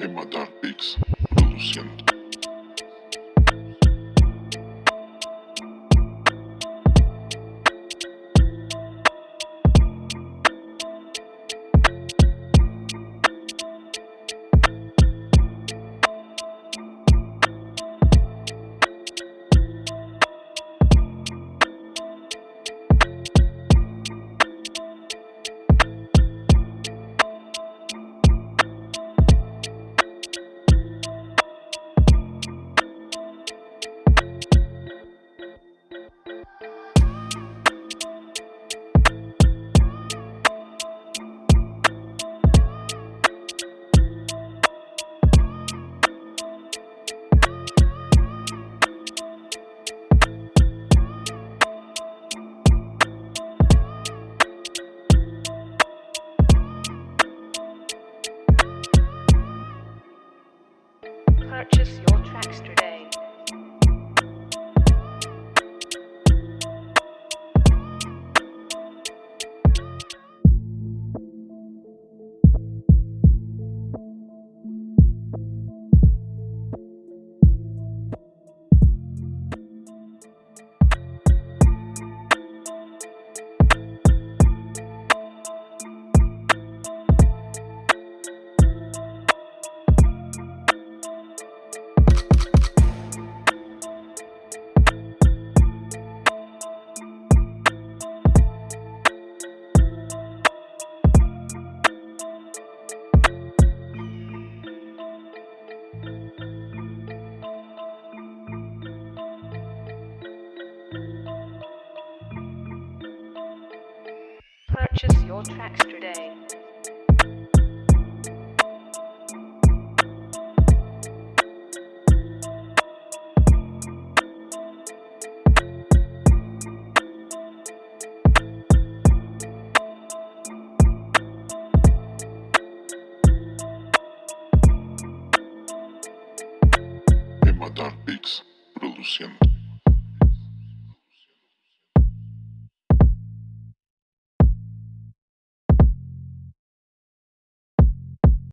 Emma matar Beats, produzindo. Purchase your tracks today. Your tracks today. Produciendo.